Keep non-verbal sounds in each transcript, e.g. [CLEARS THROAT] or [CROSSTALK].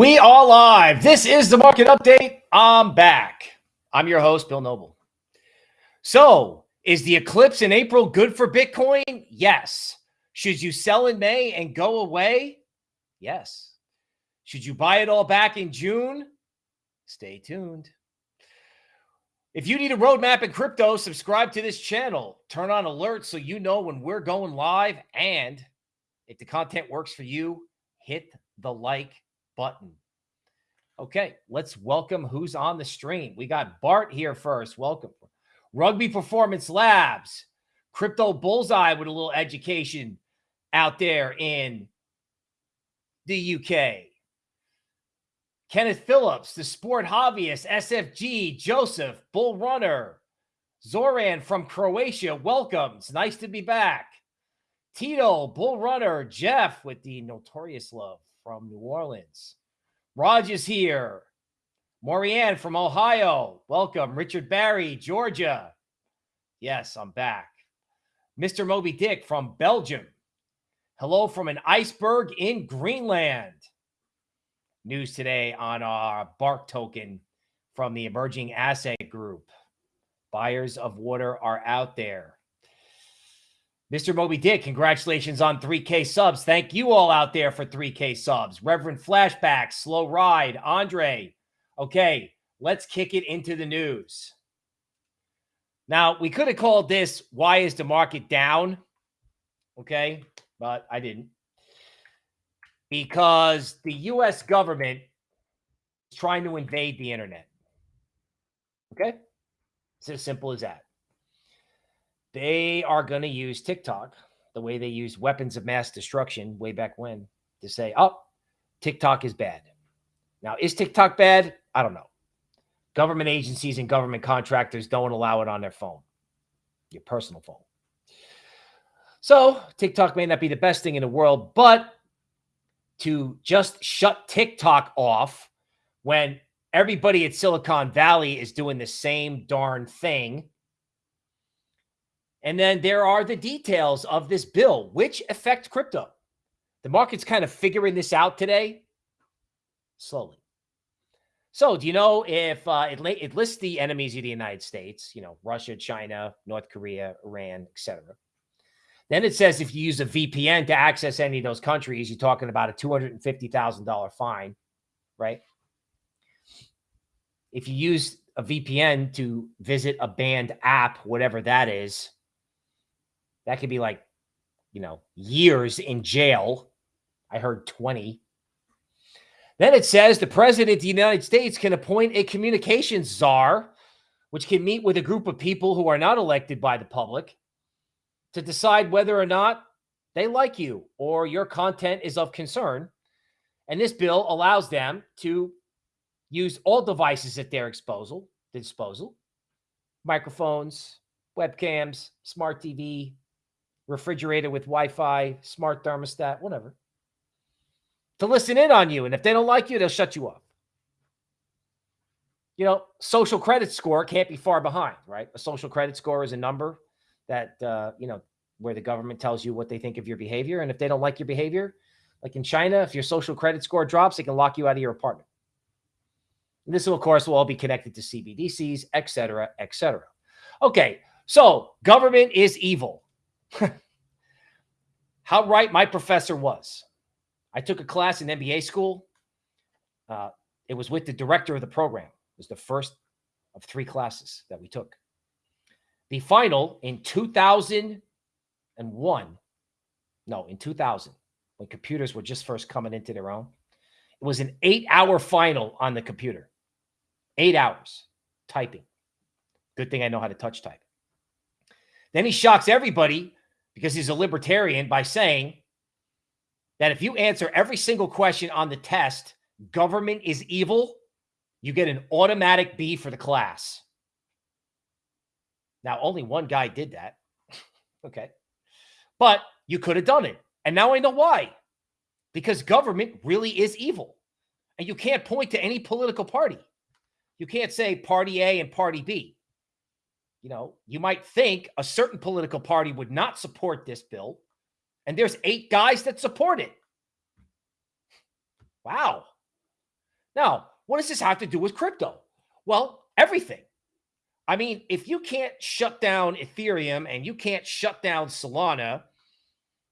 We are live. This is the market update. I'm back. I'm your host, Bill Noble. So, is the eclipse in April good for Bitcoin? Yes. Should you sell in May and go away? Yes. Should you buy it all back in June? Stay tuned. If you need a roadmap in crypto, subscribe to this channel. Turn on alerts so you know when we're going live. And if the content works for you, hit the like button. Okay, let's welcome who's on the stream. We got Bart here first. Welcome. Rugby Performance Labs, Crypto Bullseye with a little education out there in the UK. Kenneth Phillips, the sport hobbyist, SFG, Joseph, Bull Runner, Zoran from Croatia. Welcome. It's nice to be back. Tito, Bull Runner, Jeff with the notorious love from New Orleans. Raj is here. Morianne from Ohio. Welcome. Richard Barry, Georgia. Yes, I'm back. Mr. Moby Dick from Belgium. Hello from an iceberg in Greenland. News today on our Bark token from the Emerging Asset Group. Buyers of water are out there. Mr. Moby Dick, congratulations on 3K subs. Thank you all out there for 3K subs. Reverend Flashback, Slow Ride, Andre. Okay, let's kick it into the news. Now, we could have called this Why is the market down? Okay, but I didn't. Because the US government is trying to invade the internet. Okay? It's as simple as that. They are going to use TikTok the way they used weapons of mass destruction way back when to say, oh, TikTok is bad. Now, is TikTok bad? I don't know. Government agencies and government contractors don't allow it on their phone, your personal phone. So, TikTok may not be the best thing in the world, but to just shut TikTok off when everybody at Silicon Valley is doing the same darn thing and then there are the details of this bill, which affect crypto. The market's kind of figuring this out today, slowly. So, do you know if uh, it, it lists the enemies of the United States, you know, Russia, China, North Korea, Iran, etc. Then it says if you use a VPN to access any of those countries, you're talking about a $250,000 fine, right? If you use a VPN to visit a banned app, whatever that is, that could be like, you know, years in jail. I heard 20. Then it says the president of the United States can appoint a communications czar, which can meet with a group of people who are not elected by the public to decide whether or not they like you or your content is of concern. And this bill allows them to use all devices at their disposal, disposal microphones, webcams, smart TV, refrigerator with Wi-Fi, smart thermostat, whatever, to listen in on you. And if they don't like you, they'll shut you up. You know, social credit score can't be far behind, right? A social credit score is a number that, uh, you know, where the government tells you what they think of your behavior. And if they don't like your behavior, like in China, if your social credit score drops, they can lock you out of your apartment. And this, will, of course, will all be connected to CBDCs, et cetera, et cetera. Okay, so government is evil. [LAUGHS] How right my professor was. I took a class in MBA school Uh, it was with the director of the program. It was the first of three classes that we took. The final in 2001, no, in 2000, when computers were just first coming into their own, it was an eight hour final on the computer. Eight hours typing. Good thing I know how to touch type. Then he shocks everybody because he's a libertarian by saying that if you answer every single question on the test, government is evil, you get an automatic B for the class. Now, only one guy did that. [LAUGHS] okay. But you could have done it. And now I know why. Because government really is evil. And you can't point to any political party. You can't say party A and party B. You know, you might think a certain political party would not support this bill, and there's eight guys that support it. Wow. Now, what does this have to do with crypto? Well, everything. I mean, if you can't shut down Ethereum and you can't shut down Solana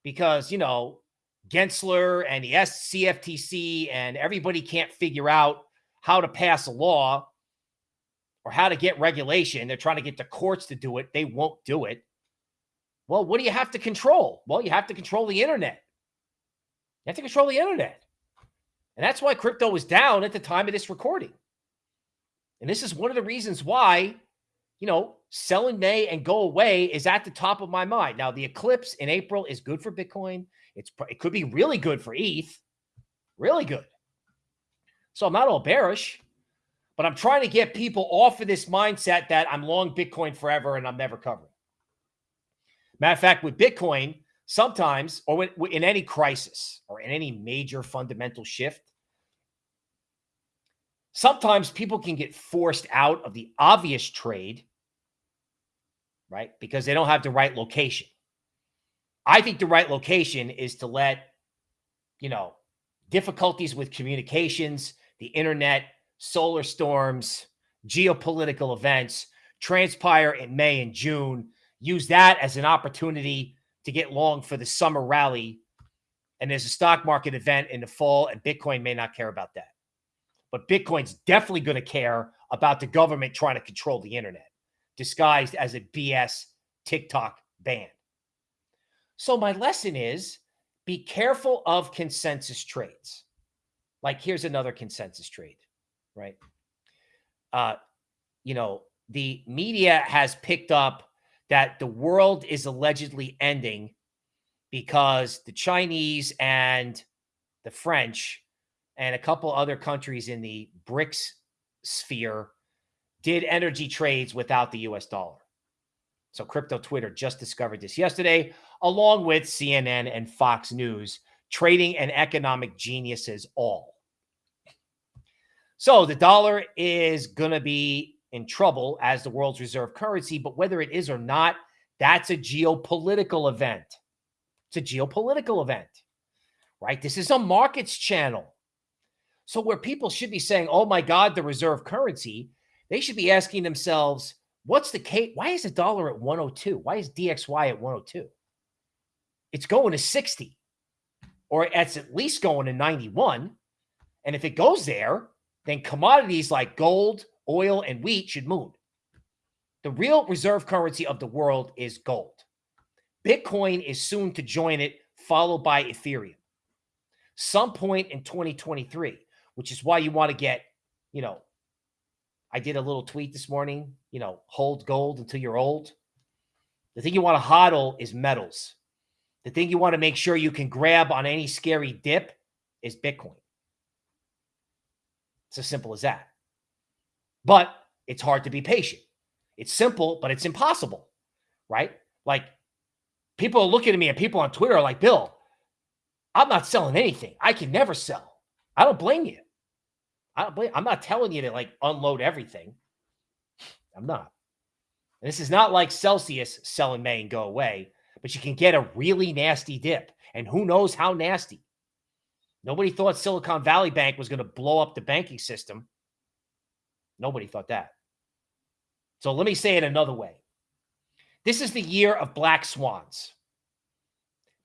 because, you know, Gensler and the CFTC and everybody can't figure out how to pass a law or how to get regulation. They're trying to get the courts to do it. They won't do it. Well, what do you have to control? Well, you have to control the internet. You have to control the internet. And that's why crypto was down at the time of this recording. And this is one of the reasons why, you know, sell in May and go away is at the top of my mind. Now, the eclipse in April is good for Bitcoin. It's it could be really good for ETH. Really good. So I'm not all bearish. But I'm trying to get people off of this mindset that I'm long Bitcoin forever and I'm never covering. Matter of fact, with Bitcoin, sometimes, or in any crisis or in any major fundamental shift, sometimes people can get forced out of the obvious trade, right? Because they don't have the right location. I think the right location is to let, you know, difficulties with communications, the internet, solar storms, geopolitical events transpire in May and June. Use that as an opportunity to get long for the summer rally. And there's a stock market event in the fall, and Bitcoin may not care about that. But Bitcoin's definitely going to care about the government trying to control the internet, disguised as a BS TikTok ban. So, my lesson is be careful of consensus trades. Like, here's another consensus trade right? Uh, you know, the media has picked up that the world is allegedly ending because the Chinese and the French and a couple other countries in the BRICS sphere did energy trades without the US dollar. So crypto Twitter just discovered this yesterday, along with CNN and Fox News, trading and economic geniuses all. So the dollar is going to be in trouble as the world's reserve currency, but whether it is or not, that's a geopolitical event. It's a geopolitical event, right? This is a markets channel. So where people should be saying, oh my God, the reserve currency, they should be asking themselves, what's the case? Why is the dollar at 102? Why is DXY at 102? It's going to 60 or it's at least going to 91. And if it goes there, then commodities like gold, oil, and wheat should move. The real reserve currency of the world is gold. Bitcoin is soon to join it, followed by Ethereum. Some point in 2023, which is why you want to get, you know, I did a little tweet this morning, you know, hold gold until you're old. The thing you want to hodl is metals. The thing you want to make sure you can grab on any scary dip is Bitcoin. It's as simple as that. But it's hard to be patient. It's simple, but it's impossible, right? Like people are looking at me and people on Twitter are like, Bill, I'm not selling anything. I can never sell. I don't blame you. I don't blame, I'm not telling you to like unload everything. I'm not. And this is not like Celsius selling May and go away, but you can get a really nasty dip. And who knows how nasty. Nobody thought Silicon Valley Bank was going to blow up the banking system. Nobody thought that. So let me say it another way. This is the year of black swans.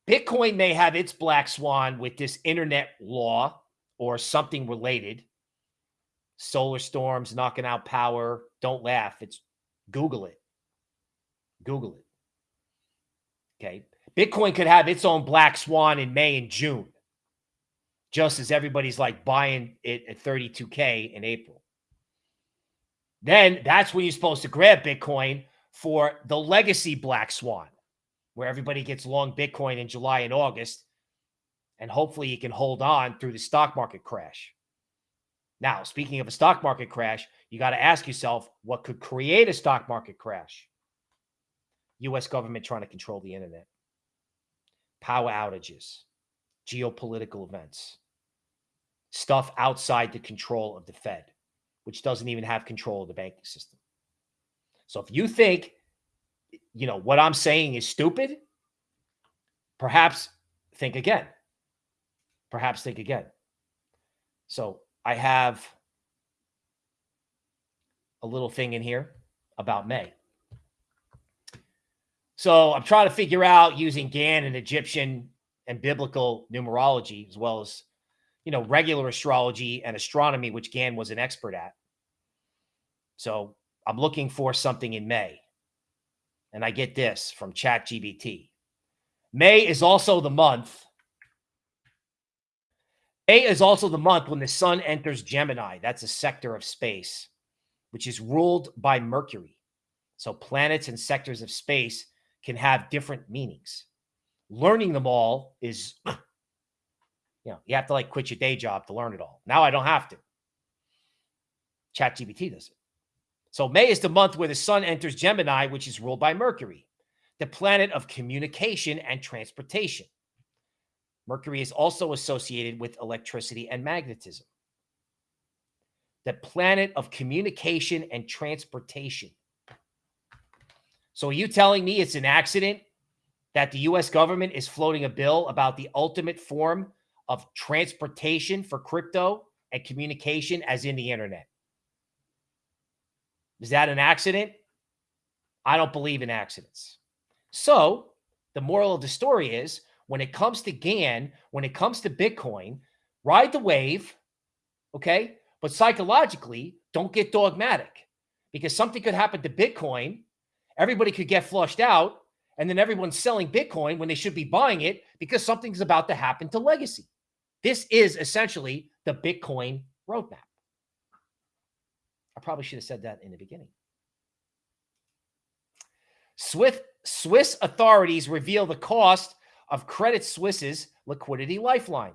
Bitcoin may have its black swan with this internet law or something related, solar storms knocking out power. Don't laugh. It's Google it. Google it. Okay. Bitcoin could have its own black swan in May and June, just as everybody's like buying it at 32K in April. Then that's when you're supposed to grab Bitcoin for the legacy black swan, where everybody gets long Bitcoin in July and August. And hopefully you can hold on through the stock market crash. Now, speaking of a stock market crash, you got to ask yourself what could create a stock market crash? US government trying to control the internet, power outages, geopolitical events, stuff outside the control of the Fed, which doesn't even have control of the banking system. So if you think, you know, what I'm saying is stupid, perhaps think again. Perhaps think again. So I have a little thing in here about May. So I'm trying to figure out using Gann and Egyptian and biblical numerology, as well as, you know, regular astrology and astronomy, which Gann was an expert at. So I'm looking for something in May. And I get this from ChatGPT. May is also the month May is also the month when the sun enters Gemini. That's a sector of space, which is ruled by Mercury. So planets and sectors of space can have different meanings. Learning them all is, you know, you have to like quit your day job to learn it all. Now I don't have to. ChatGPT does it. So May is the month where the sun enters Gemini, which is ruled by Mercury, the planet of communication and transportation. Mercury is also associated with electricity and magnetism. The planet of communication and transportation. So are you telling me it's an accident that the US government is floating a bill about the ultimate form of transportation for crypto and communication as in the internet? Is that an accident? I don't believe in accidents. So the moral of the story is when it comes to Gann, when it comes to Bitcoin, ride the wave, okay? But psychologically, don't get dogmatic because something could happen to Bitcoin. Everybody could get flushed out, and then everyone's selling Bitcoin when they should be buying it because something's about to happen to legacy. This is essentially the Bitcoin roadmap. I probably should have said that in the beginning. Swiss, Swiss authorities reveal the cost of Credit Suisse's liquidity lifeline.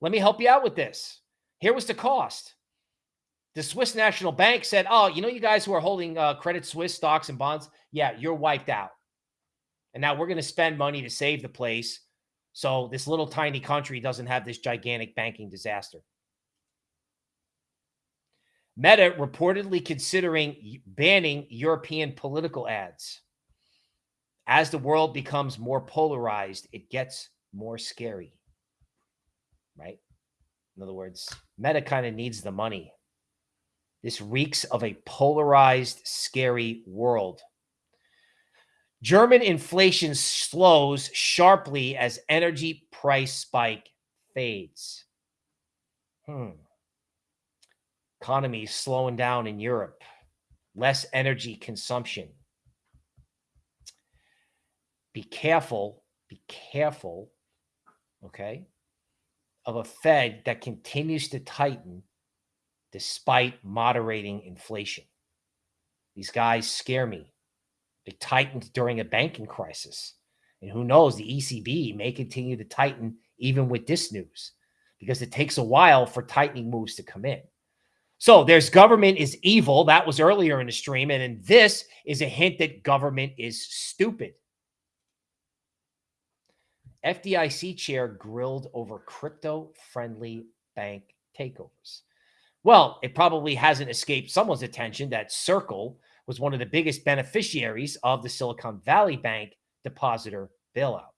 Let me help you out with this. Here was the cost. The Swiss National Bank said, oh, you know, you guys who are holding uh, Credit Suisse stocks and bonds, yeah, you're wiped out. And now we're going to spend money to save the place so this little tiny country doesn't have this gigantic banking disaster. Meta reportedly considering banning European political ads as the world becomes more polarized, it gets more scary. Right? In other words, Meta kind of needs the money. This reeks of a polarized, scary world. German inflation slows sharply as energy price spike fades. Hmm. Economy slowing down in Europe. Less energy consumption be careful, be careful, okay, of a Fed that continues to tighten despite moderating inflation. These guys scare me. They tightened during a banking crisis. And who knows, the ECB may continue to tighten even with this news because it takes a while for tightening moves to come in. So there's government is evil. That was earlier in the stream. And then this is a hint that government is stupid. FDIC chair grilled over crypto friendly bank takeovers. Well, it probably hasn't escaped someone's attention that Circle was one of the biggest beneficiaries of the Silicon Valley Bank depositor bailout.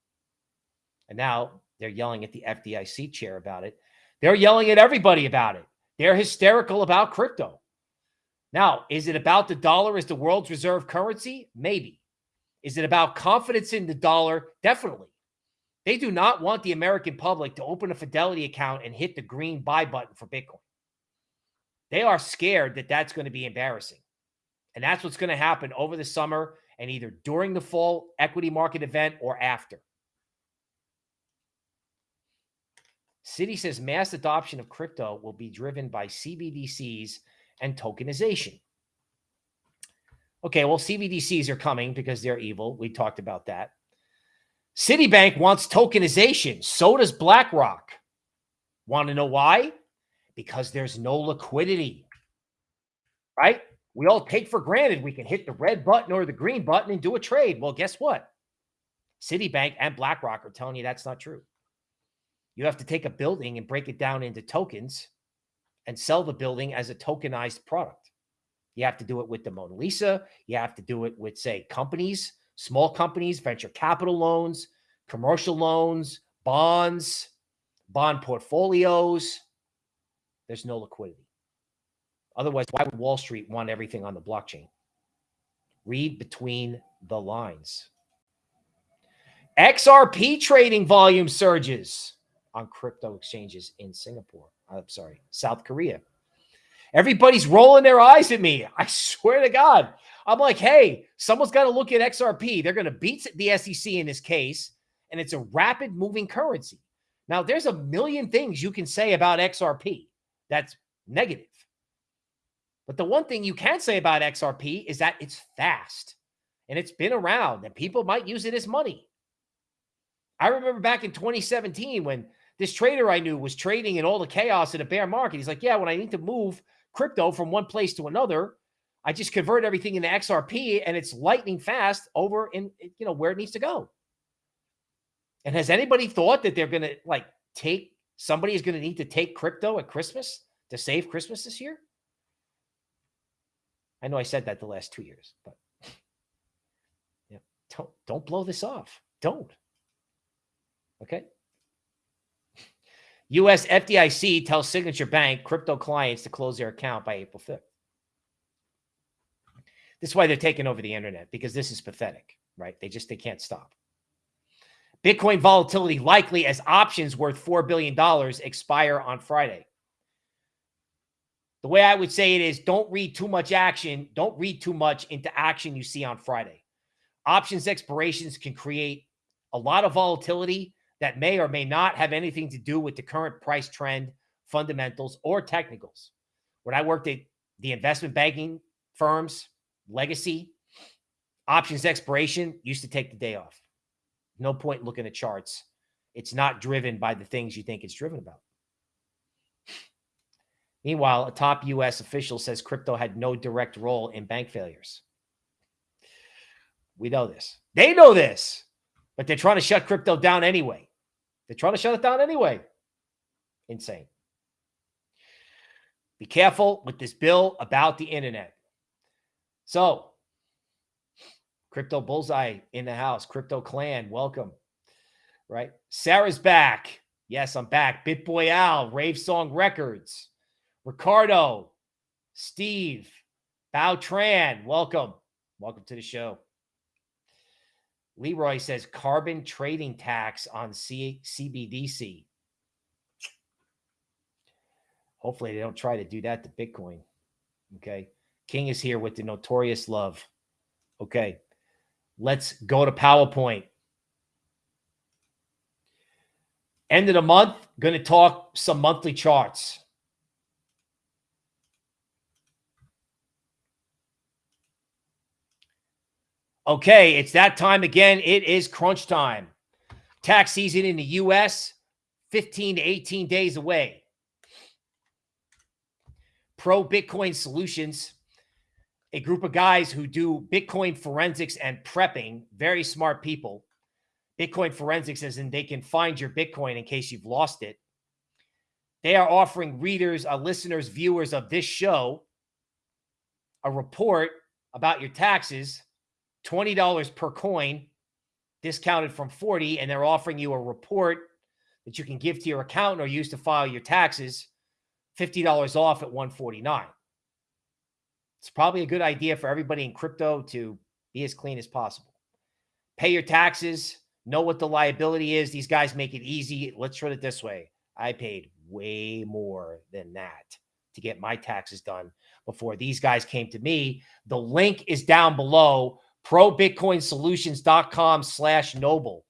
And now they're yelling at the FDIC chair about it. They're yelling at everybody about it. They're hysterical about crypto. Now, is it about the dollar as the world's reserve currency? Maybe. Is it about confidence in the dollar? Definitely. They do not want the American public to open a Fidelity account and hit the green buy button for Bitcoin. They are scared that that's going to be embarrassing. And that's what's going to happen over the summer and either during the fall equity market event or after. Citi says mass adoption of crypto will be driven by CBDCs and tokenization. Okay, well, CBDCs are coming because they're evil. We talked about that. Citibank wants tokenization. So does BlackRock. Want to know why? Because there's no liquidity, right? We all take for granted we can hit the red button or the green button and do a trade. Well, guess what? Citibank and BlackRock are telling you that's not true. You have to take a building and break it down into tokens and sell the building as a tokenized product. You have to do it with the Mona Lisa. You have to do it with, say, companies, small companies, venture capital loans, commercial loans, bonds, bond portfolios. There's no liquidity. Otherwise, why would Wall Street want everything on the blockchain? Read between the lines. XRP trading volume surges on crypto exchanges in Singapore. I'm sorry, South Korea. Everybody's rolling their eyes at me. [LAUGHS] I swear to God. I'm like, hey, someone's got to look at XRP. They're going to beat the SEC in this case, and it's a rapid moving currency. Now, there's a million things you can say about XRP that's negative. But the one thing you can say about XRP is that it's fast and it's been around and people might use it as money. I remember back in 2017 when this trader I knew was trading in all the chaos in a bear market. He's like, Yeah, when I need to move crypto from one place to another, I just convert everything into XRP and it's lightning fast over in, you know, where it needs to go. And has anybody thought that they're going to like take somebody is going to need to take crypto at Christmas to save Christmas this year? I know I said that the last two years, but [LAUGHS] yeah, don't don't blow this off. Don't. Okay. [LAUGHS] US FDIC tells Signature Bank crypto clients to close their account by April 5th. This is why they're taking over the internet because this is pathetic, right? They just they can't stop. Bitcoin volatility likely as options worth $4 billion expire on Friday. The way I would say it is don't read too much action. Don't read too much into action you see on Friday. Options expirations can create a lot of volatility that may or may not have anything to do with the current price trend, fundamentals, or technicals. When I worked at the investment banking firms, legacy, options expiration used to take the day off. No point looking at charts. It's not driven by the things you think it's driven about. Meanwhile, a top U.S. official says crypto had no direct role in bank failures. We know this. They know this, but they're trying to shut crypto down anyway. They're trying to shut it down anyway. Insane. Be careful with this bill about the internet. So, Crypto Bullseye in the house, Crypto Clan, welcome. Right? Sarah's back. Yes, I'm back. BitBoy Al, Rave Song Records. Ricardo, Steve, Bao Tran, welcome. Welcome to the show. Leroy says carbon trading tax on C- CBDC. Hopefully, they don't try to do that to Bitcoin. Okay. King is here with the notorious love. Okay. Let's go to PowerPoint. End of the month, going to talk some monthly charts. Okay, it's that time again. It is crunch time. Tax season in the US, 15 to 18 days away. Pro Bitcoin Solutions, a group of guys who do Bitcoin forensics and prepping, very smart people. Bitcoin forensics is in they can find your Bitcoin in case you've lost it. They are offering readers, uh, listeners, viewers of this show a report about your taxes $20 per coin, discounted from 40, and they're offering you a report that you can give to your accountant or use to file your taxes, $50 off at 149. It's probably a good idea for everybody in crypto to be as clean as possible. Pay your taxes, know what the liability is. These guys make it easy. Let's put it this way. I paid way more than that to get my taxes done before these guys came to me. The link is down below, probitcoinsolutions.com slash noble.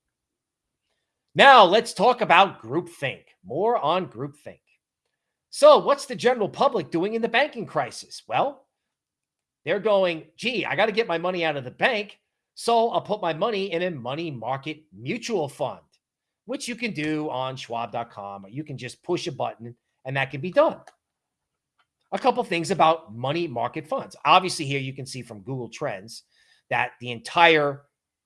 Now let's talk about groupthink. More on groupthink. So, what's the general public doing in the banking crisis? Well, they're going, gee, I got to get my money out of the bank. So I'll put my money in a money market mutual fund, which you can do on schwab.com, or you can just push a button and that can be done. A couple things about money market funds. Obviously, here you can see from Google Trends that the entire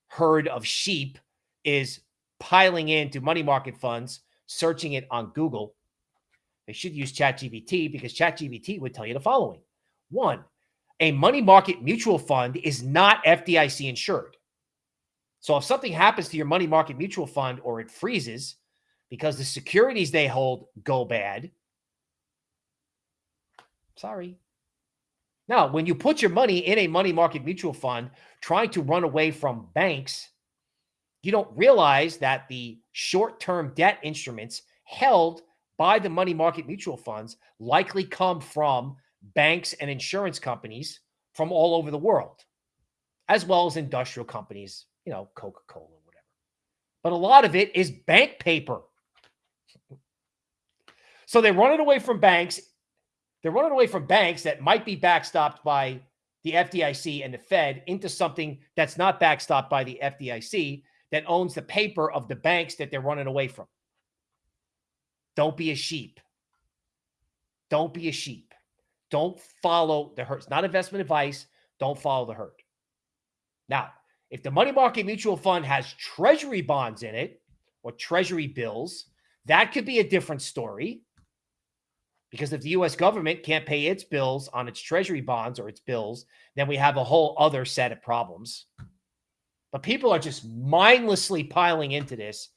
herd of sheep is piling into money market funds, searching it on Google. They should use ChatGPT because ChatGPT would tell you the following. One, a money market mutual fund is not FDIC insured. So if something happens to your money market mutual fund or it freezes because the securities they hold go bad, sorry. Now, when you put your money in a money market mutual fund trying to run away from banks, you don't realize that the short term debt instruments held by the money market mutual funds likely come from banks and insurance companies from all over the world, as well as industrial companies, you know, Coca Cola, whatever. But a lot of it is bank paper. so they're running away from banks. They're running away from banks that might be backstopped by the FDIC and the Fed into something that's not backstopped by the FDIC that owns the paper of the banks that they're running away from. Don't be a sheep. Don't be a sheep. Don't follow the herd. It's not investment advice. Don't follow the herd. Now, if the money market mutual fund has treasury bonds in it or treasury bills, that could be a different story. Because if the US government can't pay its bills on its treasury bonds or its bills, then we have a whole other set of problems. But people are just mindlessly piling into this.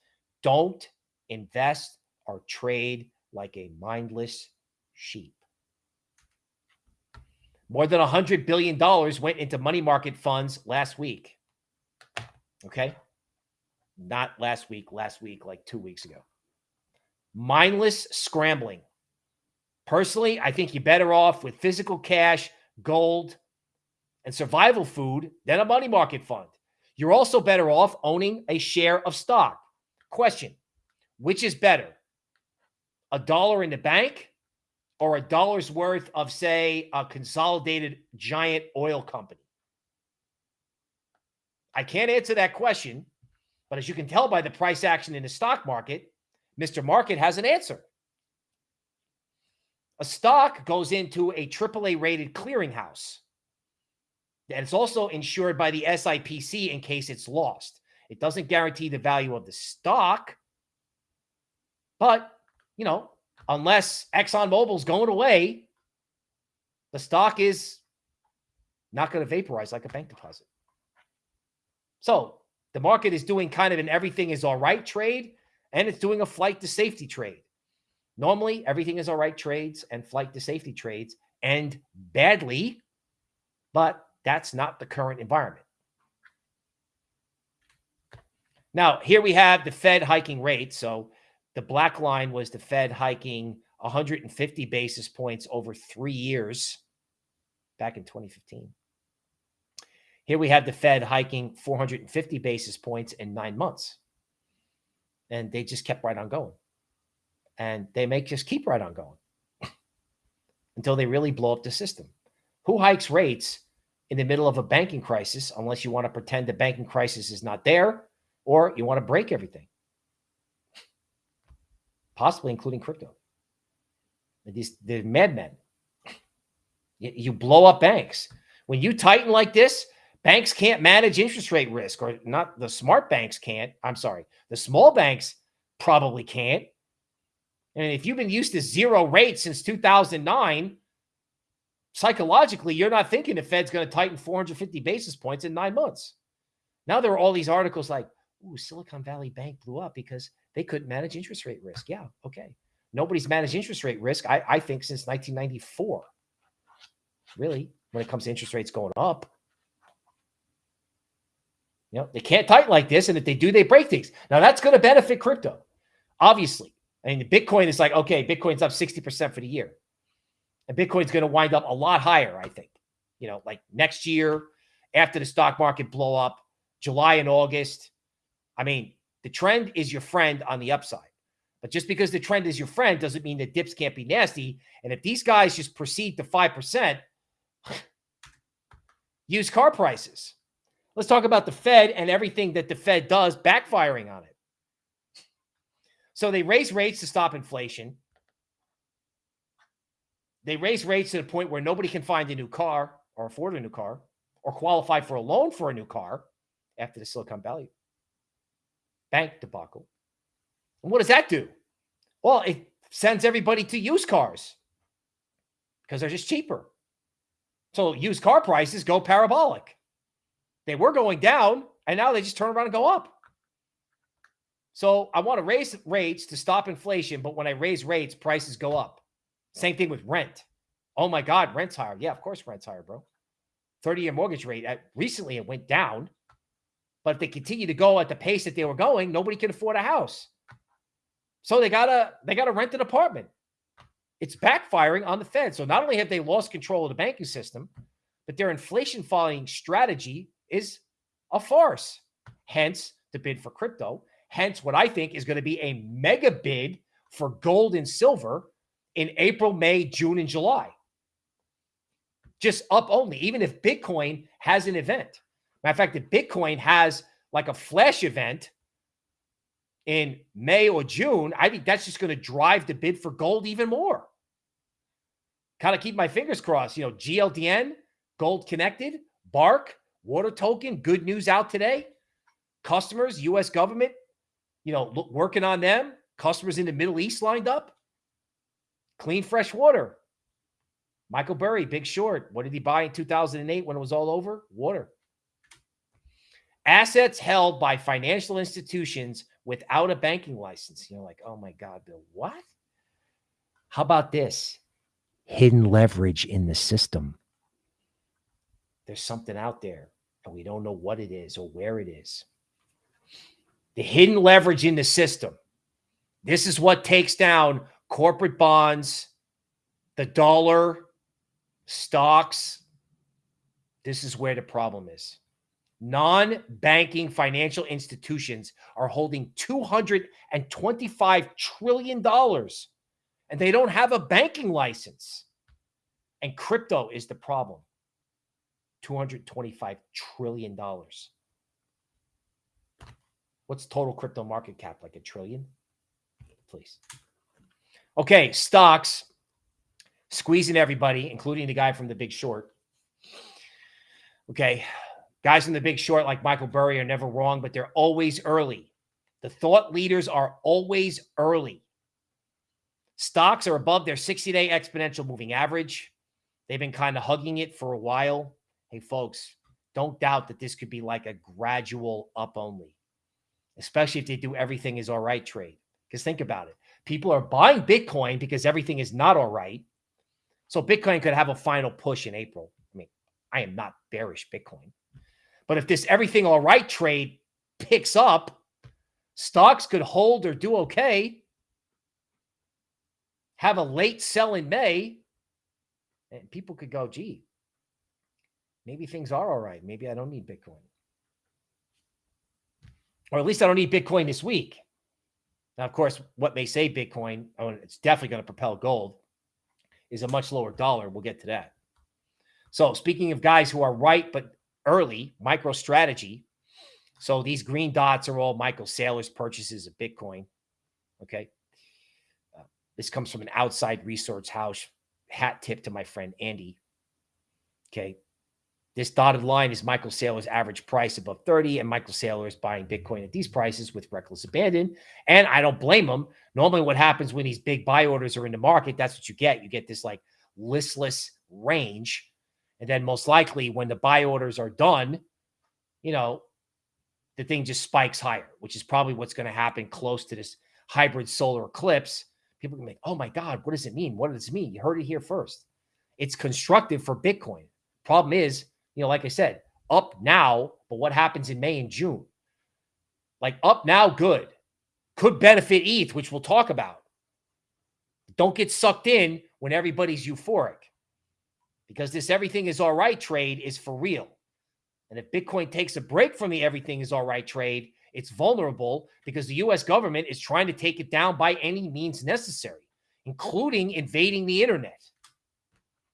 Don't invest or trade like a mindless sheep. More than $100 billion went into money market funds last week. Okay. Not last week, last week, like two weeks ago. Mindless scrambling. Personally, I think you're better off with physical cash, gold, and survival food than a money market fund. You're also better off owning a share of stock. Question Which is better? A dollar in the bank or a dollar's worth of, say, a consolidated giant oil company? I can't answer that question, but as you can tell by the price action in the stock market, Mr. Market has an answer. A stock goes into a AAA rated clearinghouse. And it's also insured by the SIPC in case it's lost. It doesn't guarantee the value of the stock, but, you know, unless ExxonMobil's going away, the stock is not going to vaporize like a bank deposit. So the market is doing kind of an everything is all right trade, and it's doing a flight to safety trade. Normally, everything is all right trades and flight to safety trades end badly, but that's not the current environment. Now, here we have the Fed hiking rate. So the black line was the Fed hiking 150 basis points over three years back in 2015. Here we have the Fed hiking 450 basis points in nine months. And they just kept right on going. And they may just keep right on going [CLEARS THROAT] until they really blow up the system. Who hikes rates in the middle of a banking crisis unless you want to pretend the banking crisis is not there or you want to break everything? [SNIFFS] possibly including crypto. These the madmen. [SNIFFS] You, you blow up banks. When you tighten like this, banks can't manage interest rate risk, or not the smart banks can't. I'm sorry, the small banks probably can't. And if you've been used to zero rates since 2009, psychologically, you're not thinking the Fed's going to tighten 450 basis points in nine months. Now there are all these articles like, ooh, Silicon Valley Bank blew up because they couldn't manage interest rate risk. Yeah, okay. Nobody's managed interest rate risk, I, I think, since 1994. Really, when it comes to interest rates going up. You know, they can't tighten like this. And if they do, they break things. Now, that's going to benefit crypto, obviously. I mean, Bitcoin is like, okay, Bitcoin's up 60% for the year. And Bitcoin's going to wind up a lot higher, I think. You know, like next year, after the stock market blow up, July and August. I mean, the trend is your friend on the upside. But just because the trend is your friend doesn't mean that dips can't be nasty. And if these guys just proceed to 5%, [SIGHS] used car prices. Let's talk about the Fed and everything that the Fed does backfiring on it. So they raise rates to stop inflation. They raise rates to the point where nobody can find a new car or afford a new car or qualify for a loan for a new car after the Silicon Valley bank debacle. And what does that do? Well, it sends everybody to used cars because they're just cheaper. So used car prices go parabolic. They were going down and now they just turn around and go up. So I want to raise rates to stop inflation, but when I raise rates, prices go up. Same thing with rent. Oh my God, rent's higher. Yeah, of course, rent's higher, bro. 30 year mortgage rate. At, recently, it went down. But if they continue to go at the pace that they were going, nobody can afford a house. So they gotta they gotta rent an apartment. It's backfiring on the Fed. So not only have they lost control of the banking system, but their inflation following strategy is a farce. Hence the bid for crypto. Hence what I think is going to be a mega bid for gold and silver in April, May, June, and July. Just up only, even if Bitcoin has an event. Matter of fact, if Bitcoin has like a flash event in May or June, I think that's just going to drive the bid for gold even more. Kind of keep my fingers crossed. You know, GLDN, Gold Connected, Bark, Water Token, good news out today. Customers, U.S. government, you know, look, working on them. Customers in the Middle East lined up. Clean, fresh water. Michael Burry, Big Short. What did he buy in 2008 when it was all over? Water. Assets held by financial institutions without a banking license. You're like, oh my God, Bill, what? How about this? Hidden leverage in the system. There's something out there, and we don't know what it is or where it is. The hidden leverage in the system. This is what takes down corporate bonds, the dollar, stocks. This is where the problem is. Non banking financial institutions are holding $225 trillion and they don't have a banking license. And crypto is the problem $225 trillion. What's total crypto market cap? Like a trillion? Please. Okay, stocks squeezing everybody, including the guy from the big short. Okay, Guys in the big short like Michael Burry are never wrong, but they're always early. The thought leaders are always early. Stocks are above their 60 day exponential moving average. They've been kind of hugging it for a while. Hey, folks, don't doubt that this could be like a gradual up only, especially if they do everything is all right trade. Because think about it people are buying Bitcoin because everything is not all right. So Bitcoin could have a final push in April. I mean, I am not bearish Bitcoin. But if this everything all right trade picks up, stocks could hold or do okay. Have a late sell in May, and people could go, gee, maybe things are all right. Maybe I don't need Bitcoin. Or at least I don't need Bitcoin this week. Now, of course, what may say Bitcoin, oh, it's definitely going to propel gold, is a much lower dollar. We'll get to that. So, speaking of guys who are right but early MicroStrategy. So these green dots are all Michael Saylor's purchases of Bitcoin. Okay. Uh, this comes from an outside research house. Hat tip to my friend Andy. Okay. This dotted line is Michael Saylor's average price above 30, and Michael Saylor is buying Bitcoin at these prices with reckless abandon. And I don't blame him. Normally, what happens when these big buy orders are in the market, that's what you get. You get this like listless range and then most likely when the buy orders are done, you know, the thing just spikes higher, which is probably what's going to happen close to this hybrid solar eclipse. People can be like, oh my God, what does it mean? What does it mean? You heard it here first. It's constructive for Bitcoin. Problem is, you know, like I said, up now, but what happens in May and June? Like up now, good. Could benefit ETH, which we'll talk about. Don't get sucked in when everybody's euphoric because this everything is all right trade is for real. And if Bitcoin takes a break from the everything is all right trade, it's vulnerable because the US government is trying to take it down by any means necessary, including invading the internet.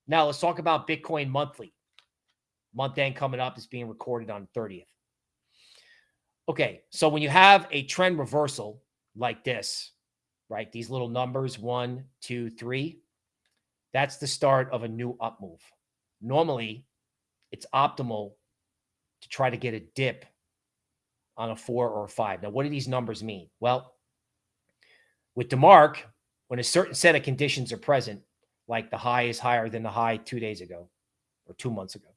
Now, let's talk about Bitcoin monthly. Month end coming up is being recorded on 30th. Okay, so when you have a trend reversal like this, right? These little numbers, one, two, three, that's the start of a new up move. Normally, it's optimal to try to get a dip on a four or a five. Now, what do these numbers mean? Well, with DeMark, when a certain set of conditions are present, like the high is higher than the high two days ago or two months ago.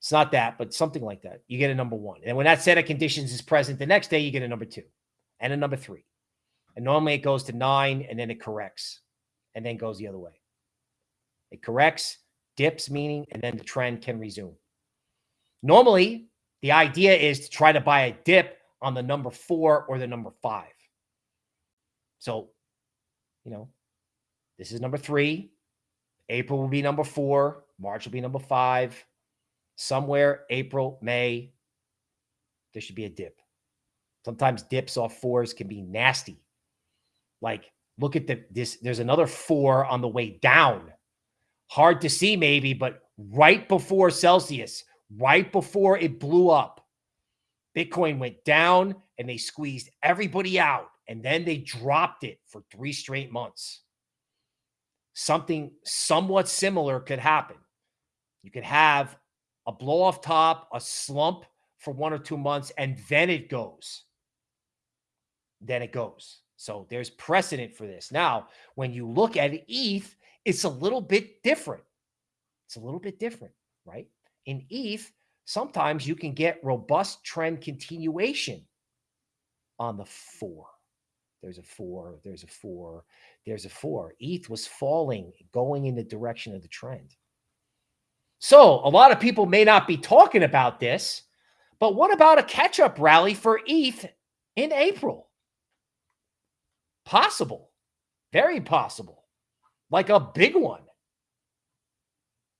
It's not that, but something like that. You get a number one. And when that set of conditions is present, the next day you get a number two and a number three. And normally it goes to nine and then it corrects and then goes the other way. It corrects, dips, meaning, and then the trend can resume. Normally, the idea is to try to buy a dip on the number four or the number five. So, you know, this is number three. April will be number four. March will be number five. Somewhere, April, May, there should be a dip. Sometimes dips off fours can be nasty. Like, look at the this. There's another four on the way down. Hard to see, maybe, but right before Celsius, right before it blew up, Bitcoin went down and they squeezed everybody out. And then they dropped it for three straight months something somewhat similar could happen. You could have a blow off top, a slump for one or two months, and then it goes. Then it goes. So there's precedent for this. Now, when you look at ETH, it's a little bit different. It's a little bit different, right? In ETH, sometimes you can get robust trend continuation on the four. There's a four, there's a four, there's a four. ETH was falling, going in the direction of the trend. So a lot of people may not be talking about this, but what about a catch up rally for ETH in April? Possible, very possible, like a big one.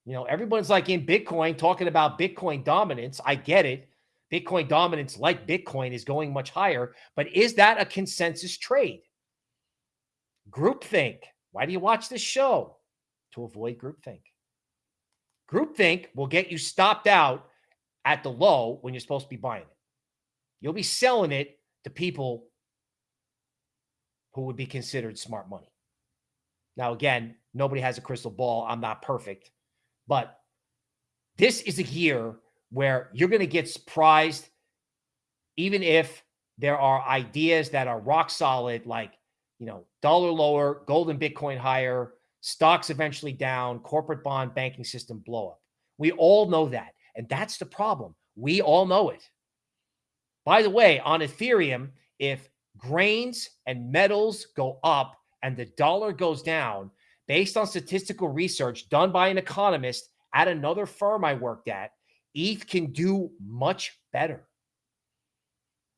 You know, everyone's like in Bitcoin talking about Bitcoin dominance. I get it. Bitcoin dominance, like Bitcoin, is going much higher. But is that a consensus trade? Groupthink. Why do you watch this show? To avoid groupthink. Groupthink will get you stopped out at the low when you're supposed to be buying it. You'll be selling it to people who would be considered smart money. Now, again, nobody has a crystal ball. I'm not perfect. But this is a year where you're going to get surprised, even if there are ideas that are rock solid, like, you know, dollar lower, gold and Bitcoin higher, stocks eventually down, corporate bond banking system blow up. We all know that. And that's the problem. We all know it. By the way, on Ethereum, if grains and metals go up and the dollar goes down, based on statistical research done by an economist at another firm I worked at, ETH can do much better.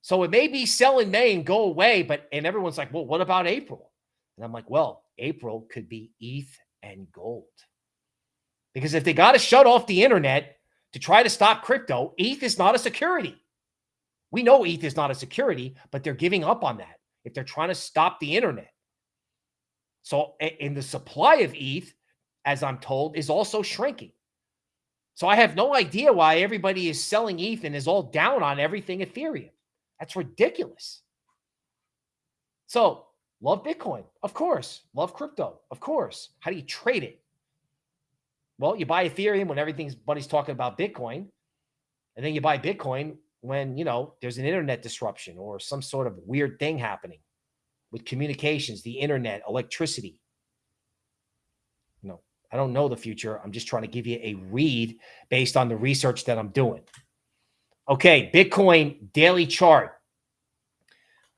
So it may be sell in May and go away, but and everyone's like, well, what about April? And I'm like, well, April could be ETH and gold. Because if they got to shut off the internet to try to stop crypto, ETH is not a security. We know ETH is not a security, but they're giving up on that if they're trying to stop the internet. So, in the supply of ETH, as I'm told, is also shrinking. So I have no idea why everybody is selling ETH and is all down on everything Ethereum. That's ridiculous. So love Bitcoin, of course. Love crypto, of course. How do you trade it? Well, you buy Ethereum when everything's buddy's talking about Bitcoin, and then you buy Bitcoin when you know there's an internet disruption or some sort of weird thing happening with communications, the internet, electricity. No, I don't know the future. I'm just trying to give you a read based on the research that I'm doing. Okay, Bitcoin daily chart.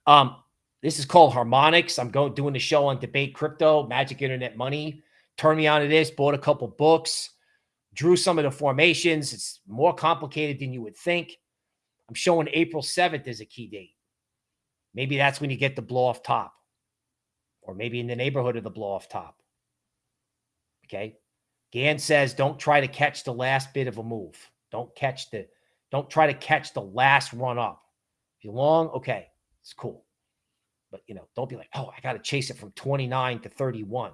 Um, this is called Harmonics. I'm going doing the show on debate crypto, magic internet money. Turn me on to this, bought a couple books, drew some of the formations. It's more complicated than you would think. I'm showing April 7th as a key date. Maybe that's when you get the blow off top, or maybe in the neighborhood of the blow off top. Okay. Gann says don't try to catch the last bit of a move. Don't catch the, don't try to catch the last run up. If you're long, okay, it's cool. But you know, don't be like, oh, I got to chase it from 29 to 31.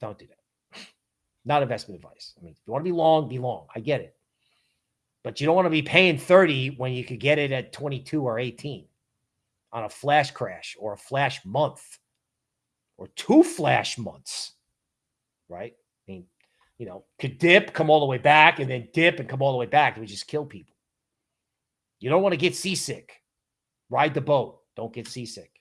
Don't do that. [LAUGHS] Not investment advice. I mean, if you want to be long, be long. I get it. But you don't want to be paying 30 when you could get it at 22 or 18 on a flash crash or a flash month or two flash months, right? I mean, you know, could dip, come all the way back, and then dip and come all the way back. It would just kill people. You don't want to get seasick. Ride the boat. Don't get seasick.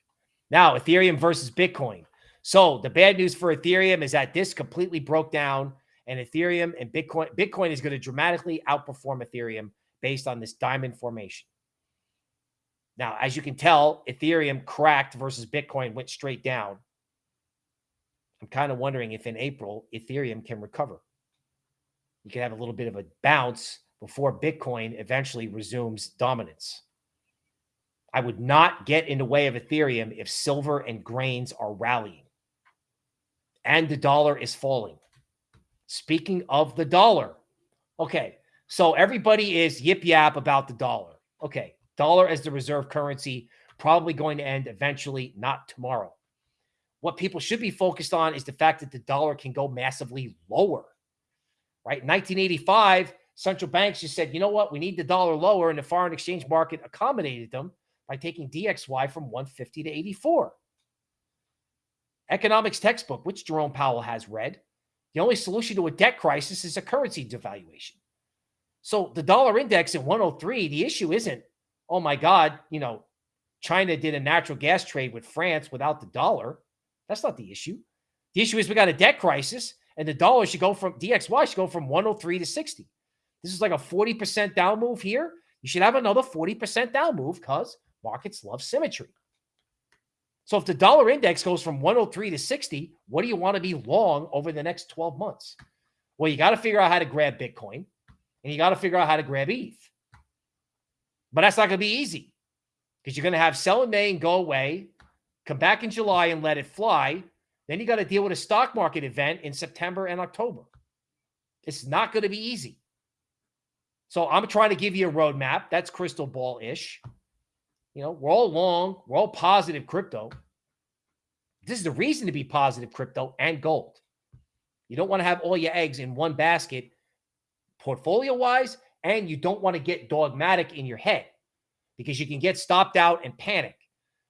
Now, Ethereum versus Bitcoin. So the bad news for Ethereum is that this completely broke down, and Ethereum and Bitcoin, Bitcoin is going to dramatically outperform Ethereum based on this diamond formation. Now, as you can tell, Ethereum cracked versus Bitcoin went straight down. I'm kind of wondering if in April Ethereum can recover. You can have a little bit of a bounce before Bitcoin eventually resumes dominance. I would not get in the way of Ethereum if silver and grains are rallying and the dollar is falling. Speaking of the dollar, okay, so everybody is yip yap about the dollar. Okay, dollar as the reserve currency, probably going to end eventually, not tomorrow. What people should be focused on is the fact that the dollar can go massively lower, right? 1985, central banks just said, you know what, we need the dollar lower, and the foreign exchange market accommodated them by taking DXY from 150 to 84. Economics textbook, which Jerome Powell has read, the only solution to a debt crisis is a currency devaluation. So the dollar index at 103, the issue isn't, oh my God, you know, China did a natural gas trade with France without the dollar. That's not the issue. The issue is we got a debt crisis and the dollar should go from DXY should go from 103 to 60. This is like a 40% down move here. You should have another 40% down move because markets love symmetry. So if the dollar index goes from 103 to 60, what do you want to be long over the next 12 months? Well, you got to figure out how to grab Bitcoin and you got to figure out how to grab ETH. But that's not going to be easy because you're going to have sell in May and go away, come back in July and let it fly. Then you got to deal with a stock market event in September and October. It's not going to be easy. So I'm trying to give you a roadmap. That's crystal ball ish. You know, we're all long, we're all positive crypto. This is the reason to be positive crypto and gold. You don't want to have all your eggs in one basket portfolio wise, and you don't want to get dogmatic in your head because you can get stopped out and panic.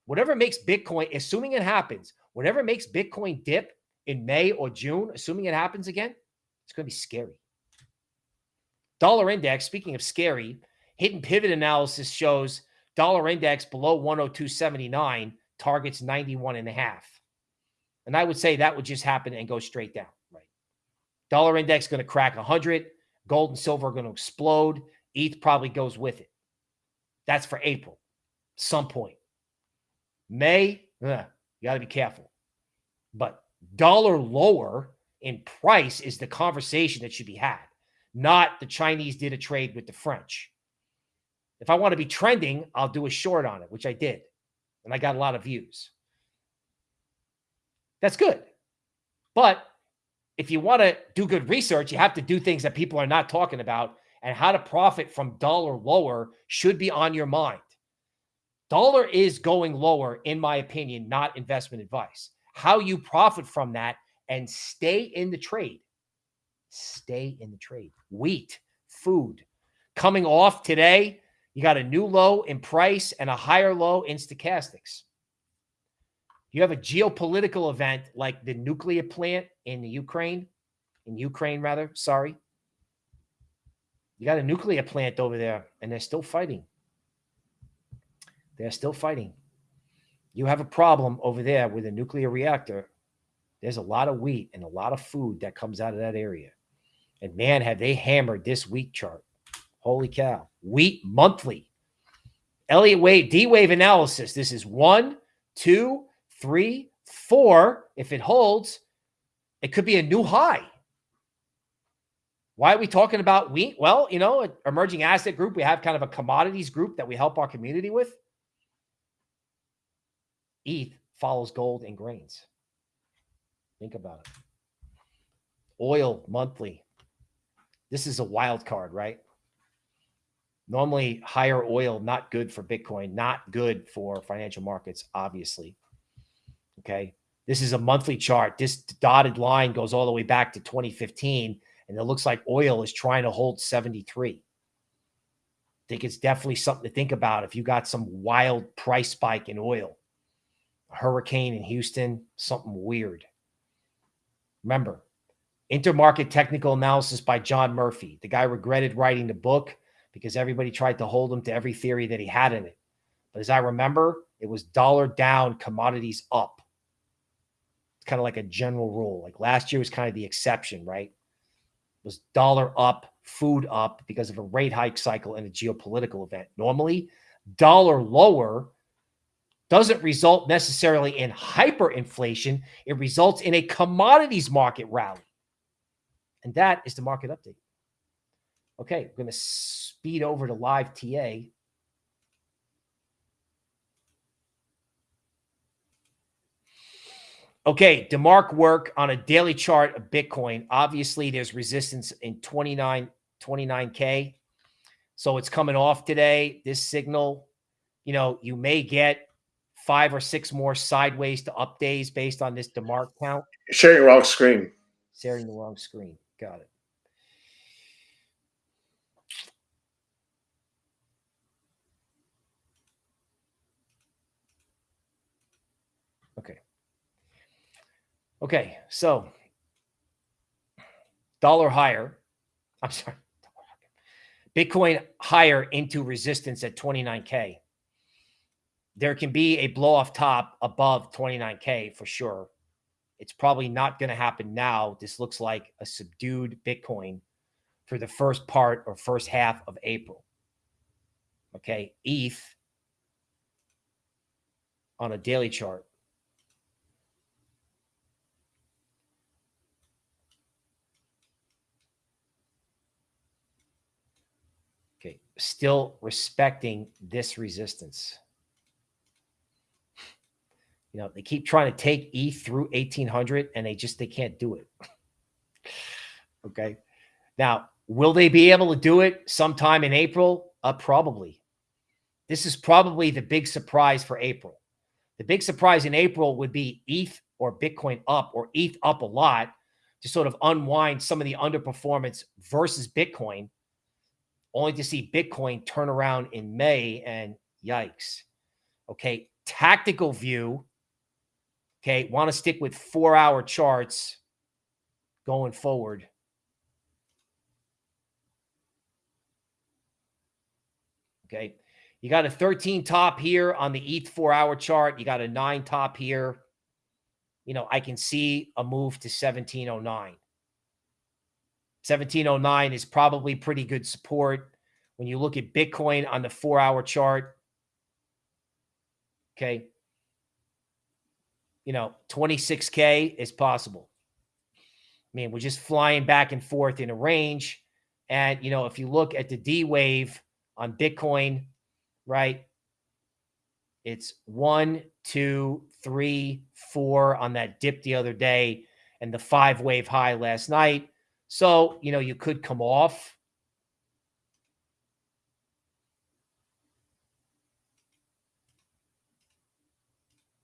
Whatever makes Bitcoin, assuming it happens, whatever makes Bitcoin dip in May or June, assuming it happens again, it's going to be scary. Dollar index, speaking of scary, hidden pivot analysis shows Dollar index below 102.79 targets 91 and a half. And I would say that would just happen and go straight down, right? Dollar index going to crack 100. Gold and silver are going to explode. ETH probably goes with it. That's for April, some point. May, ugh, you got to be careful. But dollar lower in price is the conversation that should be had, not the Chinese did a trade with the French. If I want to be trending, I'll do a short on it, which I did. And I got a lot of views. That's good. But if you want to do good research, you have to do things that people are not talking about. And how to profit from dollar lower should be on your mind. Dollar is going lower, in my opinion, not investment advice. How you profit from that and stay in the trade. Stay in the trade. Wheat, food coming off today you got a new low in price and a higher low in stochastics. You have a geopolitical event like the nuclear plant in the Ukraine, in Ukraine rather, sorry. You got a nuclear plant over there and they're still fighting. They're still fighting. You have a problem over there with a nuclear reactor. There's a lot of wheat and a lot of food that comes out of that area. And man, have they hammered this wheat chart. Holy cow. Wheat monthly. Elliott Wave, D wave analysis. This is one, two, three, four. If it holds, it could be a new high. Why are we talking about wheat? Well, you know, emerging asset group, we have kind of a commodities group that we help our community with. ETH follows gold and grains. Think about it. Oil monthly. This is a wild card, right? Normally, higher oil, not good for Bitcoin, not good for financial markets, obviously. Okay. This is a monthly chart. This dotted line goes all the way back to 2015, and it looks like oil is trying to hold 73. I think it's definitely something to think about if you got some wild price spike in oil, a hurricane in Houston, something weird. Remember, intermarket technical analysis by John Murphy. The guy regretted writing the book because everybody tried to hold him to every theory that he had in it. But as I remember, it was dollar down, commodities up. It's kind of like a general rule. Like last year was kind of the exception, right? It was dollar up, food up because of a rate hike cycle and a geopolitical event. Normally, dollar lower doesn't result necessarily in hyperinflation. It results in a commodities market rally. And that is the market update. Okay, we're going to speed over to live TA. Okay, DeMark work on a daily chart of Bitcoin. Obviously, there's resistance in 29, 29K. So it's coming off today. This signal, you know, you may get five or six more sideways to up days based on this DeMark count. Sharing the wrong screen. Sharing the wrong screen. Got it. Okay. Okay, so dollar higher. I'm sorry. Bitcoin higher into resistance at 29K. There can be a blow off top above 29K for sure. It's probably not going to happen now. This looks like a subdued Bitcoin for the first part or first half of April. Okay. ETH on a daily chart. Okay. Still respecting this resistance. You know, they keep trying to take E through 1800 and they just, they can't do it. [LAUGHS] okay. Now, will they be able to do it sometime in April? Uh, probably. This is probably the big surprise for April. The big surprise in April would be ETH or Bitcoin up or ETH up a lot to sort of unwind some of the underperformance versus Bitcoin, only to see Bitcoin turn around in May and yikes. Okay. Tactical view Okay. Want to stick with four hour charts going forward. Okay. You got a 13 top here on the ETH four hour chart. You got a nine top here. You know, I can see a move to 1709. 1709 is probably pretty good support. When you look at Bitcoin on the four hour chart, okay, you know, 26K is possible. I mean, we're just flying back and forth in a range. And, you know, if you look at the D wave on Bitcoin, right, it's one, two, three, four on that dip the other day and the five wave high last night. So, you know, you could come off.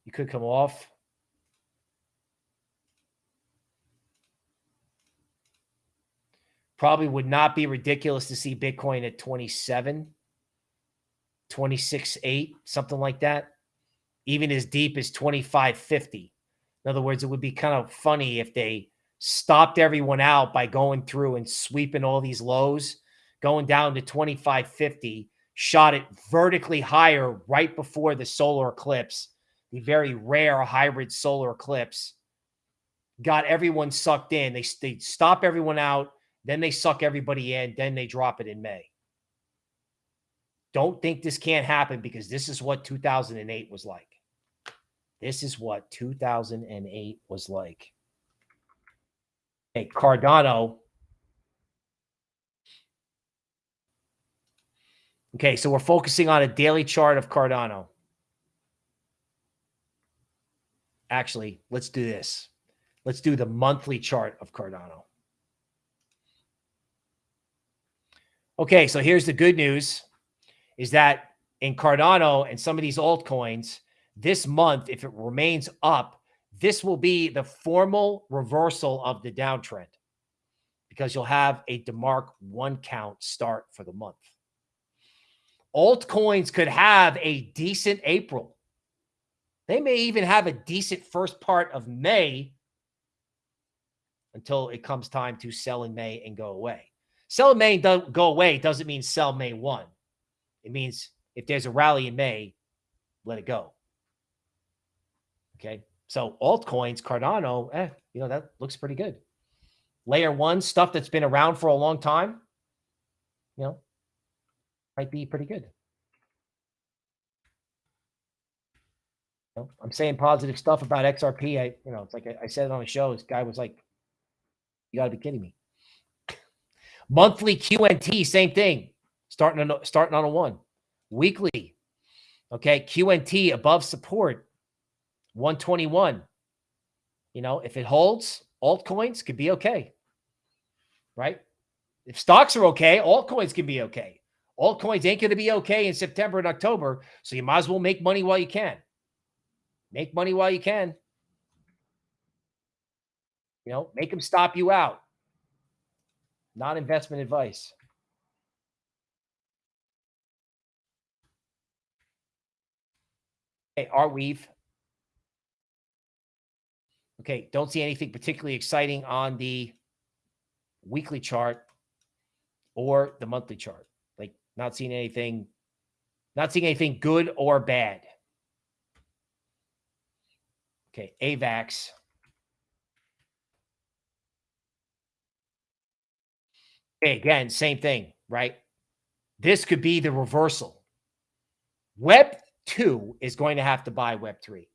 You could come off. Probably would not be ridiculous to see Bitcoin at 27, 26, 8, something like that. Even as deep as 2550. In other words, it would be kind of funny if they stopped everyone out by going through and sweeping all these lows, going down to 2550, shot it vertically higher right before the solar eclipse, the very rare hybrid solar eclipse, got everyone sucked in. They, they stop everyone out then they suck everybody in. Then they drop it in May. Don't think this can't happen because this is what 2008 was like. This is what 2008 was like. Okay, Cardano. Okay, so we're focusing on a daily chart of Cardano. Actually, let's do this. Let's do the monthly chart of Cardano. Okay, so here's the good news is that in Cardano and some of these altcoins, this month, if it remains up, this will be the formal reversal of the downtrend because you'll have a DeMark one count start for the month. Altcoins could have a decent April. They may even have a decent first part of May until it comes time to sell in May and go away. Sell in May and do go away doesn't mean sell May 1. It means if there's a rally in May, let it go. Okay. So altcoins, Cardano, eh, you know, that looks pretty good. Layer one stuff that's been around for a long time, you know, might be pretty good. You know, I'm saying positive stuff about XRP. I, you know, it's like I, I said it on the show. This guy was like, "You got to be kidding me." Monthly QNT, same thing. Starting on starting on a one. Weekly, okay. QNT above support, 121. You know, if it holds, altcoins could be okay. Right? If stocks are okay, altcoins can be okay. Altcoins ain't going to be okay in September and October. So you might as well make money while you can. Make money while you can. You know, make them stop you out. Not investment advice. Okay, Arweave. Okay, don't see anything particularly exciting on the weekly chart or the monthly chart. Like not seeing anything, not seeing anything good or bad. Okay, AVAX. Okay, again, same thing, right? This could be the reversal. Web 2 is going to have to buy Web 3.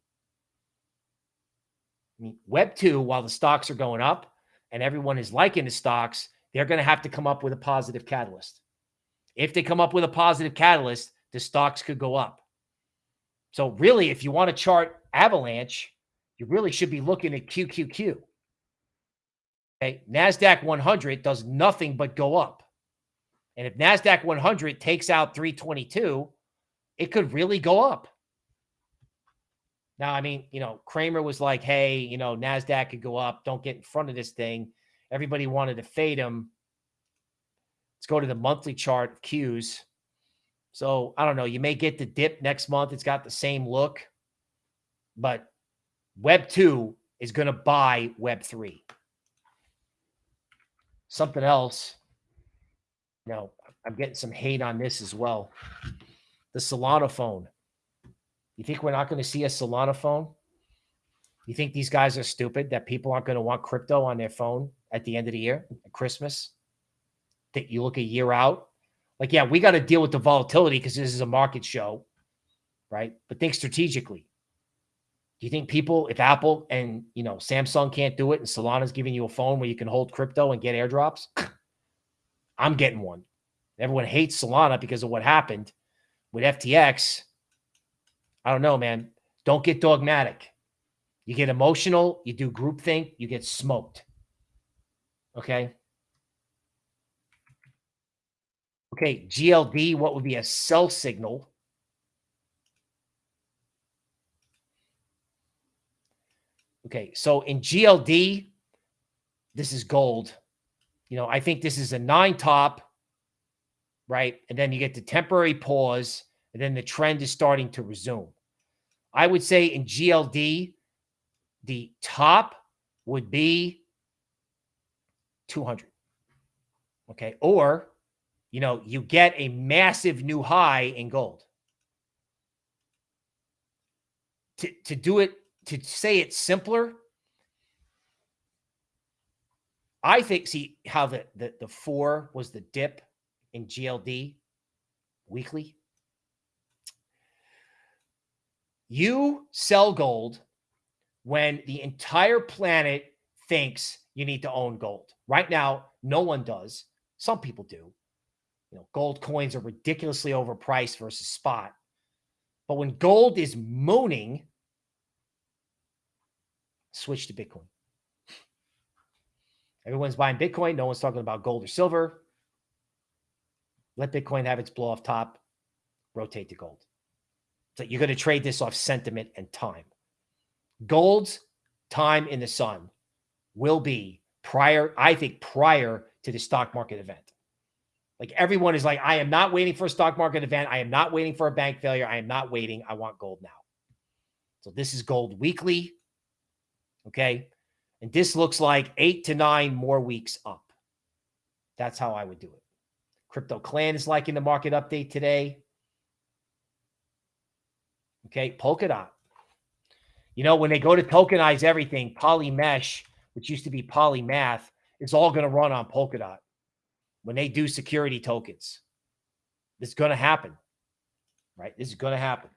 I mean, Web 2, while the stocks are going up and everyone is liking the stocks, they're going to have to come up with a positive catalyst. If they come up with a positive catalyst, the stocks could go up. So, really, if you want to chart Avalanche, you really should be looking at QQQ. Okay. NASDAQ 100 does nothing but go up. And if NASDAQ 100 takes out 322, it could really go up. Now, I mean, you know, Cramer was like, hey, you know, NASDAQ could go up. Don't get in front of this thing. Everybody wanted to fade him. Let's go to the monthly chart of Qs. So I don't know. You may get the dip next month. It's got the same look, but Web 2 is going to buy Web 3. Something else. You know, I'm getting some hate on this as well. The Solana phone. You think we're not going to see a Solana phone? You think these guys are stupid that people aren't going to want crypto on their phone at the end of the year, at Christmas? That you look a year out? Like, yeah, we got to deal with the volatility because this is a market show, right? But think strategically. Do you think people, if Apple and you know Samsung can't do it, and Solana's giving you a phone where you can hold crypto and get airdrops? I'm getting one. Everyone hates Solana because of what happened with FTX. I don't know, man. Don't get dogmatic. You get emotional, you do groupthink, you get smoked. Okay. Okay, GLD, what would be a sell signal? Okay, so in GLD, this is gold. You know, I think this is a nine top, right? And then you get the temporary pause, and then the trend is starting to resume. I would say in GLD, the top would be 200. Okay. Or, you know, you get a massive new high in gold. To, to do it, to say it's simpler, I think, see how the, the, the four was the dip in GLD weekly. You sell gold when the entire planet thinks you need to own gold. Right now, no one does. Some people do. You know, gold coins are ridiculously overpriced versus spot. But when gold is mooning, switch to Bitcoin. Everyone's buying Bitcoin. No one's talking about gold or silver. Let Bitcoin have its blow off top, rotate to gold. So you're going to trade this off sentiment and time. Gold's time in the sun will be prior, I think, prior to the stock market event. Like everyone is like, I am not waiting for a stock market event. I am not waiting for a bank failure. I am not waiting. I want gold now. So this is gold weekly. Okay. And this looks like eight to nine more weeks up. That's how I would do it. Crypto Clan is liking the market update today. Okay. Polkadot. You know, when they go to tokenize everything, Polymesh, which used to be Polymath, is all going to run on Polkadot when they do security tokens. This is going to happen, right? This is going to happen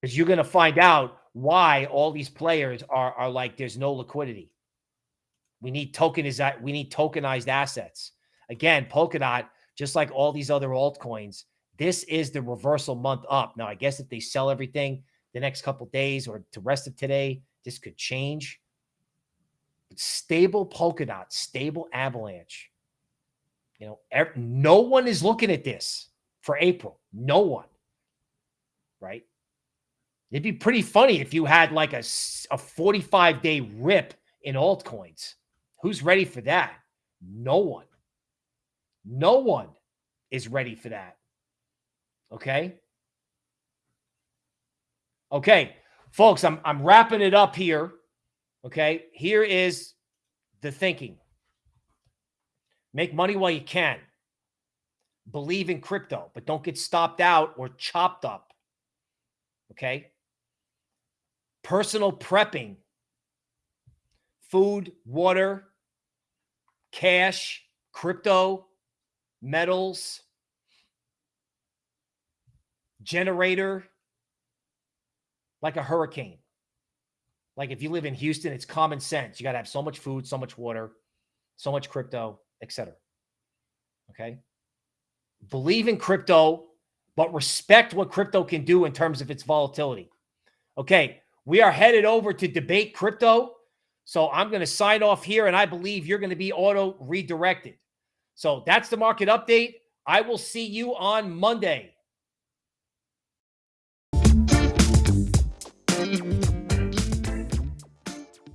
because you're going to find out why all these players are are like there's no liquidity. We need tokenized we need tokenized assets. Again, Polkadot, just like all these other altcoins, this is the reversal month up. Now, I guess if they sell everything the next couple days or the rest of today, this could change. But stable Polkadot, stable Avalanche. You know, no one is looking at this for April. No one. Right? It'd be pretty funny if you had like a, a 45 day rip in altcoins. Who's ready for that? No one. No one is ready for that. Okay. Okay, folks, I'm, I'm wrapping it up here. Okay. Here is the thinking make money while you can. Believe in crypto, but don't get stopped out or chopped up. Okay personal prepping, food, water, cash, crypto, metals, generator, like a hurricane. Like if you live in Houston, it's common sense. You got to have so much food, so much water, so much crypto, etc. Okay. Believe in crypto, but respect what crypto can do in terms of its volatility. Okay. We are headed over to debate crypto. So I'm going to sign off here, and I believe you're going to be auto redirected. So that's the market update. I will see you on Monday.